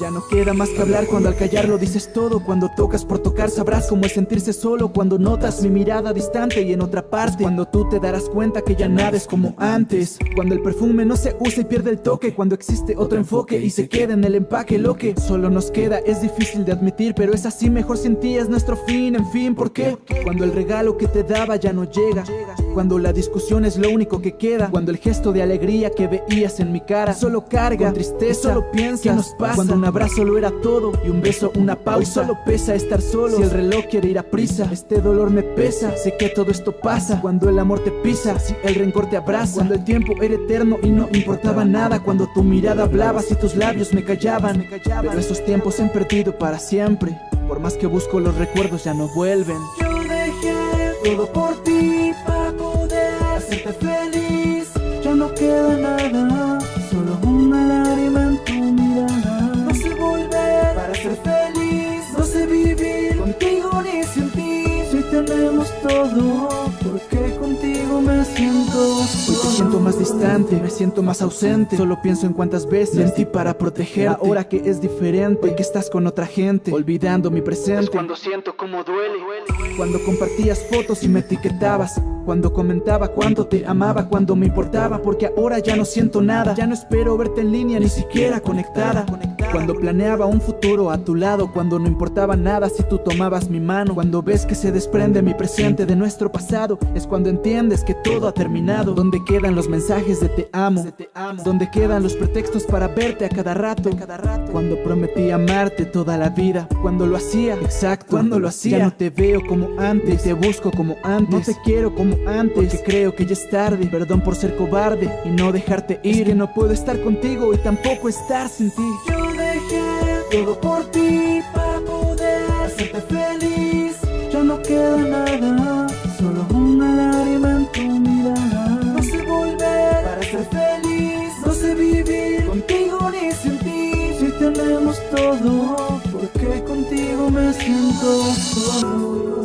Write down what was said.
Ya no queda más que hablar cuando al callar lo dices todo. Cuando tocas por tocar sabrás cómo es sentirse solo. Cuando notas mi mirada distante y en otra parte. Cuando tú te darás cuenta que ya nada es como antes. Cuando el perfume no se usa y pierde el toque. Cuando existe otro enfoque y se queda en el empaque Lo que solo nos queda es difícil de admitir. Pero es así mejor sin ti es nuestro fin En fin, ¿por qué? Cuando el regalo que te daba ya no llega. Cuando la discusión es lo único que queda. Cuando el gesto de alegría que veías en mi cara Solo carga con tristeza, solo piensa ¿Qué nos pasa? Cuando abrazo lo era todo y un beso una pausa. Solo pesa estar solo. Si el reloj quiere ir a prisa Este dolor me pesa. Sé que todo esto pasa Cuando el amor te pisa Si el rencor te abraza. Cuando el tiempo era eterno y no importaba nada. Cuando tu mirada hablaba Si tus labios me callaban. Pero esos tiempos se han perdido para siempre. Por más que busco los recuerdos ya no vuelven. Yo dejé todo por contigo me siento Hoy te siento más distante, me siento más ausente Solo pienso en cuántas veces en ti para protegerte Ahora que es diferente, hoy que estás con otra gente Olvidando mi presente Es cuando siento como duele. Cuando compartías fotos y me etiquetabas Cuando comentaba cuánto te amaba Cuando me importaba porque ahora ya no siento nada Ya no espero verte en línea ni siquiera conectada Cuando planeaba un futuro a tu lado Cuando no importaba nada si tú tomabas mi mano Cuando ves que se desprende mi presente de nuestro pasado Es cuando entiendes que todo ha terminado. Donde quedan los mensajes de te amo Donde quedan los pretextos para verte a cada rato Cuando prometí amarte toda la vida Cuando lo hacía, exacto. Cuando lo hacía. Ya no te veo como antes Ni te busco como antes. No te quiero como antes Porque creo que ya es tarde. Perdón por ser cobarde y no dejarte ir. Que no puedo estar contigo y tampoco estar sin ti todo por ti Para poder hacerte feliz. Ya no queda nada Solo una lágrima en tu mirada. No sé volver para ser feliz No sé vivir contigo ni sin ti. Si tenemos todo Porque contigo me siento solo